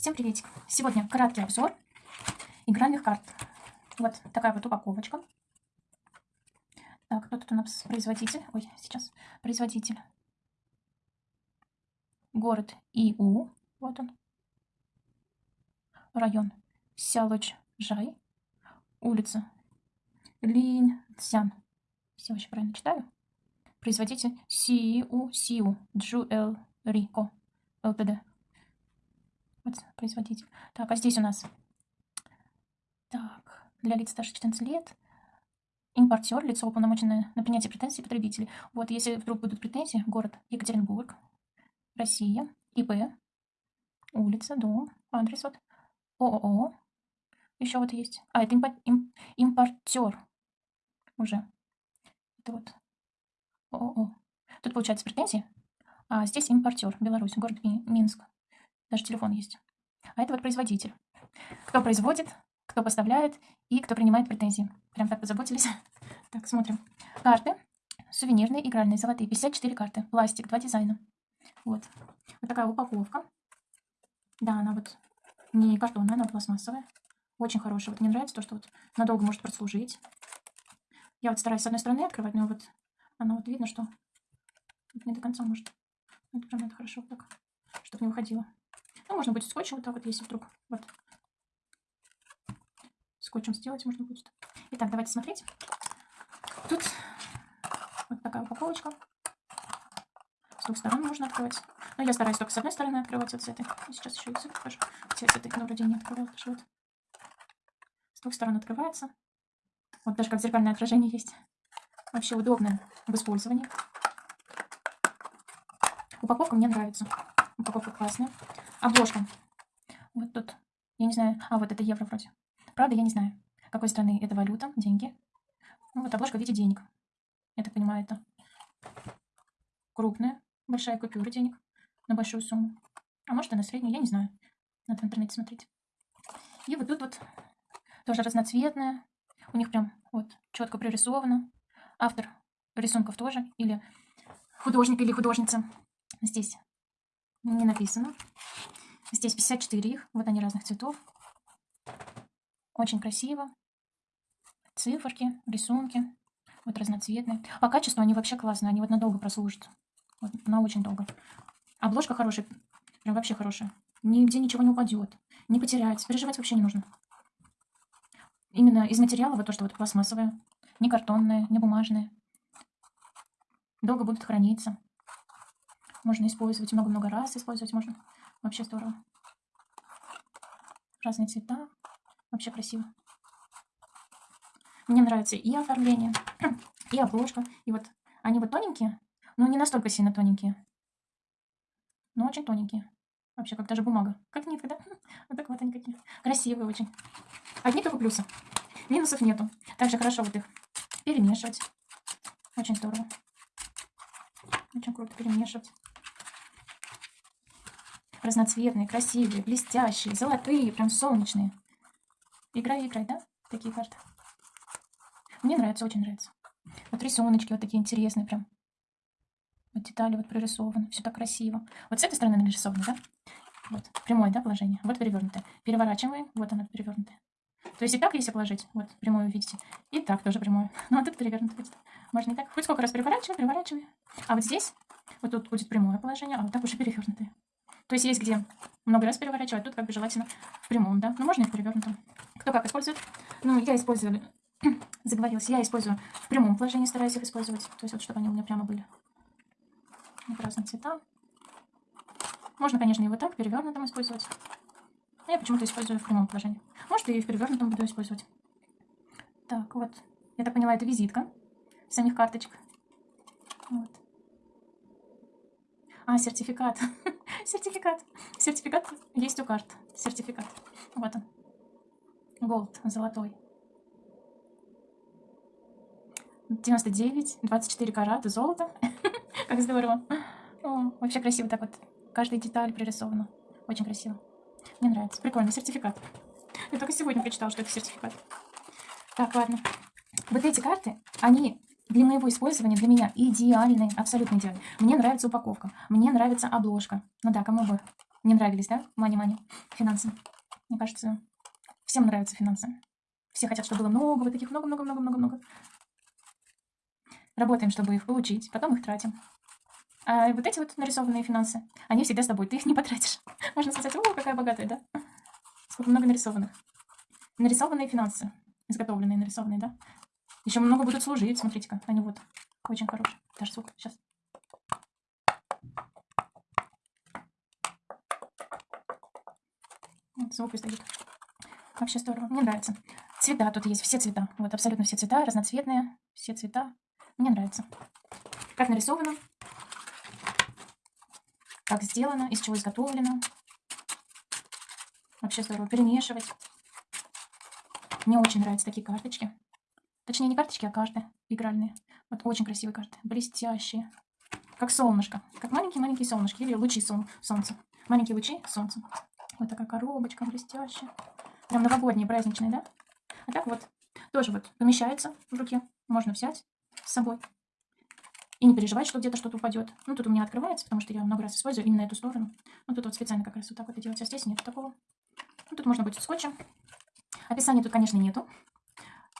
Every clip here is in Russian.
Всем приветик! Сегодня краткий обзор игральных карт. Вот такая вот упаковочка. Так, кто тут у нас производитель? Ой, сейчас производитель. Город Иу. Вот он. Район Сялочжай. Улица Линцзян. Все вообще правильно читаю. Производитель Сиу Сиу Джуэл Рико ЛТД. Вот производитель. Так, а здесь у нас так, для лиц старше 14 лет импортер, лицо уполномоченное на принятие претензий потребителей. Вот, если вдруг будут претензии, город Екатеринбург, Россия, ИП, улица, дом, адрес вот, ООО, еще вот есть. А, это импо им импортер уже. Это вот ООО. Тут получается претензии, а здесь импортер, Беларусь, город Минск. Даже телефон есть. А это вот производитель. Кто производит, кто поставляет и кто принимает претензии. Прям так позаботились. Так, смотрим. Карты. Сувенирные, игральные, золотые. 54 карты. Пластик, два дизайна. Вот. Вот такая упаковка. Да, она вот не картонная, она пластмассовая. Очень хорошая. Вот мне нравится то, что вот надолго может прослужить. Я вот стараюсь с одной стороны открывать, но вот она вот видно, что не до конца может. Это прям это хорошо так, чтобы не уходило. Ну, можно будет скотчем вот так вот, если вдруг вот скотчем сделать можно будет. Итак, давайте смотреть. Тут вот такая упаковочка. С двух сторон можно открывать. Но я стараюсь только с одной стороны открывать, вот с этой. И сейчас еще и с этой покажу. Хотя с этой, ну, вроде не открывала, вот. С двух сторон открывается. Вот даже как зеркальное отражение есть. Вообще удобно в использовании. Упаковка мне нравится. Упаковка классная. Обложка. Вот тут. Я не знаю. А, вот это евро вроде. Правда, я не знаю, какой страны это валюта, деньги. Ну, вот обложка в виде денег. Я так понимаю, это крупная, большая купюра денег на большую сумму. А может, и на среднюю, я не знаю. Надо в интернете смотреть. И вот тут вот тоже разноцветная. У них прям вот четко прорисовано. Автор рисунков тоже. Или художник, или художница. Здесь не написано. Здесь 54 их. Вот они разных цветов. Очень красиво. Циферки, рисунки. Вот разноцветные. По качеству они вообще классные. Они вот надолго прослужат. Вот, на очень долго. Обложка хорошая. Прям вообще хорошая. Нигде ничего не упадет. Не потеряется. Переживать вообще не нужно. Именно из материала вот то, что вот пластмассовое. Не картонное, не бумажное. Долго будут храниться. Можно использовать много-много раз. Использовать можно. Вообще здорово. Разные цвета. Вообще красиво. Мне нравится и оформление, и обложка. И вот они вот тоненькие, но не настолько сильно тоненькие. Но очень тоненькие. Вообще, как даже бумага. Как нитка, да? Вот так вот они какие. Красивые очень. Одни только плюсы. Минусов нету. Также хорошо вот их перемешивать. Очень здорово. Очень круто перемешивать разноцветные, красивые, блестящие, золотые, прям солнечные. Играй, играй, да? Такие карты. Мне нравится, очень нравится. Вот рисуночки вот такие интересные прям. Вот детали вот прорисованы, все так красиво. Вот с этой стороны нарисовано, да? Вот, прямое, да, положение. Вот перевернутое. Переворачиваем, вот оно перевернутое. То есть и так, если положить, вот прямое видите, и так тоже прямое. Ну, а тут перевернутое будет. Можно и так. Хоть сколько раз переворачиваем, переворачиваем. А вот здесь, вот тут будет прямое положение, а вот так уже перевернутое. То есть есть где много раз переворачивать, тут как бы желательно в прямом, да. Ну, можно и в перевернутом. Кто как использует. Ну, я использую, заговорилась, я использую в прямом положении, стараюсь их использовать. То есть вот, чтобы они у меня прямо были. Вот разные цвета. Можно, конечно, и вот так, перевернутым использовать. я почему-то использую в прямом положении. Может, и в перевернутом буду использовать. Так, вот. Я так поняла, это визитка самих карточек. Вот. А, сертификат. сертификат. Сертификат есть у карт. Сертификат. Вот он. Голд, золотой. 99, 24 карата золото. как здорово. Вообще красиво так вот. Каждая деталь пририсована. Очень красиво. Мне нравится. Прикольный сертификат. Я только сегодня прочитала, что это сертификат. Так, ладно. Вот эти карты, они для моего использования, для меня идеальный, абсолютно идеальный. Мне нравится упаковка, мне нравится обложка. Ну да, кому бы не нравились, да? Мани-мани, финансы. Мне кажется, всем нравятся финансы. Все хотят, чтобы было много, вот таких много-много-много-много-много. Работаем, чтобы их получить, потом их тратим. А вот эти вот нарисованные финансы, они всегда с тобой, ты их не потратишь. Можно сказать, о, какая богатая, да? Сколько много нарисованных. Нарисованные финансы, изготовленные, нарисованные, да? Еще много будут служить, смотрите-ка, они вот очень хорошие. Даже звук, сейчас. Звук издают. Вообще здорово, мне нравится. Цвета тут есть, все цвета. Вот абсолютно все цвета, разноцветные, все цвета. Мне нравится. Как нарисовано, как сделано, из чего изготовлено. Вообще здорово. Перемешивать. Мне очень нравятся такие карточки. Точнее, не карточки, а карты игральные. Вот очень красивые карты. Блестящие. Как солнышко. Как маленькие-маленькие солнышки. Или лучи сол солнца. Маленькие лучи солнца. Вот такая коробочка блестящая. Прям новогодние, праздничные, да? А так вот. Тоже вот помещается в руке. Можно взять с собой. И не переживать, что где-то что-то упадет. Ну, тут у меня открывается, потому что я много раз использую именно эту сторону. Ну, тут вот специально как раз вот так вот и делать. А здесь нет такого. Ну, тут можно будет скотчем. Описания тут, конечно, нету,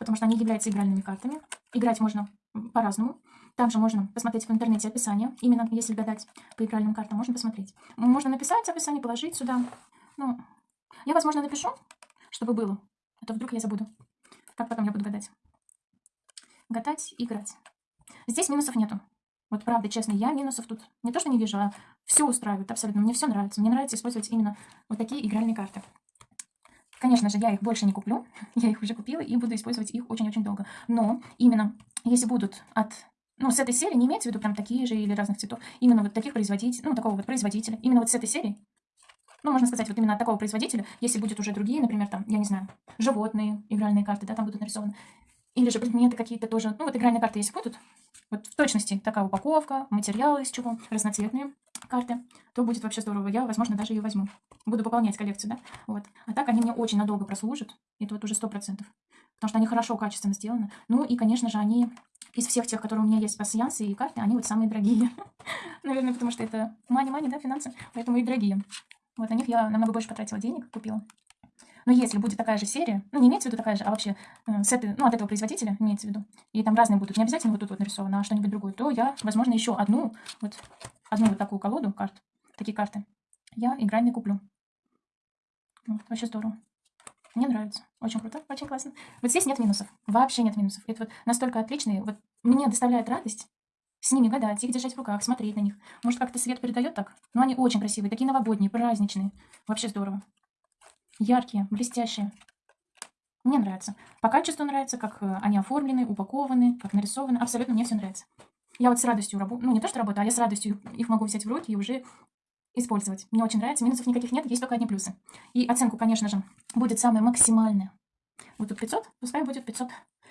потому что они являются игральными картами. Играть можно по-разному. Также можно посмотреть в интернете описание. Именно если гадать по игральным картам, можно посмотреть. Можно написать описание, положить сюда. Ну, я, возможно, напишу, чтобы было. А то вдруг я забуду. Как потом я буду гадать. Гадать играть. Здесь минусов нету. Вот правда, честно, я минусов тут не то, что не вижу, а все устраивает абсолютно. Мне все нравится. Мне нравится использовать именно вот такие игральные карты. Конечно же, я их больше не куплю. Я их уже купила и буду использовать их очень-очень долго. Но именно если будут от... Ну, с этой серии не имеется в виду прям такие же или разных цветов. Именно вот таких производителей, ну, такого вот производителя. Именно вот с этой серии. Ну, можно сказать, вот именно от такого производителя, если будут уже другие, например, там, я не знаю, животные игральные карты, да, там будут нарисованы. Или же предметы какие-то тоже. Ну, вот игральные карты, если будут, вот в точности такая упаковка, материалы из чего, разноцветные карты, то будет вообще здорово. Я, возможно, даже ее возьму. Буду пополнять коллекцию, да? Вот. А так они мне очень надолго прослужат. Это вот уже сто процентов. Потому что они хорошо, качественно сделаны. Ну и, конечно же, они из всех тех, которые у меня есть пассиансы и карты, они вот самые дорогие. Наверное, потому что это мани-мани, да, финансы, поэтому и дорогие. Вот на них я намного больше потратила денег, купила. Но если будет такая же серия, ну, не имеется в виду такая же, а вообще э, с этой, ну, от этого производителя имеется в виду, и там разные будут, не обязательно вот тут вот нарисовано, а что-нибудь другое, то я, возможно, еще одну, вот, одну вот такую колоду карт, такие карты, я игральные куплю. Вот, вообще здорово. Мне нравится. Очень круто, очень классно. Вот здесь нет минусов. Вообще нет минусов. Это вот настолько отличные. Вот мне доставляет радость с ними гадать, их держать в руках, смотреть на них. Может, как-то свет передает так? Но они очень красивые, такие новогодние, праздничные. Вообще здорово яркие, блестящие. Мне нравится. По качеству нравится, как э, они оформлены, упакованы, как нарисованы. Абсолютно мне все нравится. Я вот с радостью работаю, ну не то, что работаю, а я с радостью их могу взять в руки и уже использовать. Мне очень нравится. Минусов никаких нет, есть только одни плюсы. И оценку, конечно же, будет самая максимальная. Вот тут 500, пускай будет 500.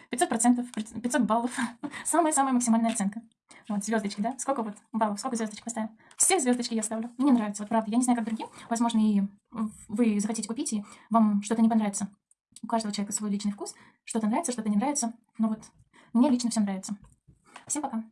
500 процентов, 500 баллов. Самая-самая максимальная оценка. Вот, звездочки, да? Сколько вот баллов, сколько звездочек поставим? Все звездочки я ставлю. Мне нравится, вот правда. Я не знаю, как другим. Возможно, и вы захотите купить, и вам что-то не понравится. У каждого человека свой личный вкус. Что-то нравится, что-то не нравится. Но вот мне лично все нравится. Всем пока.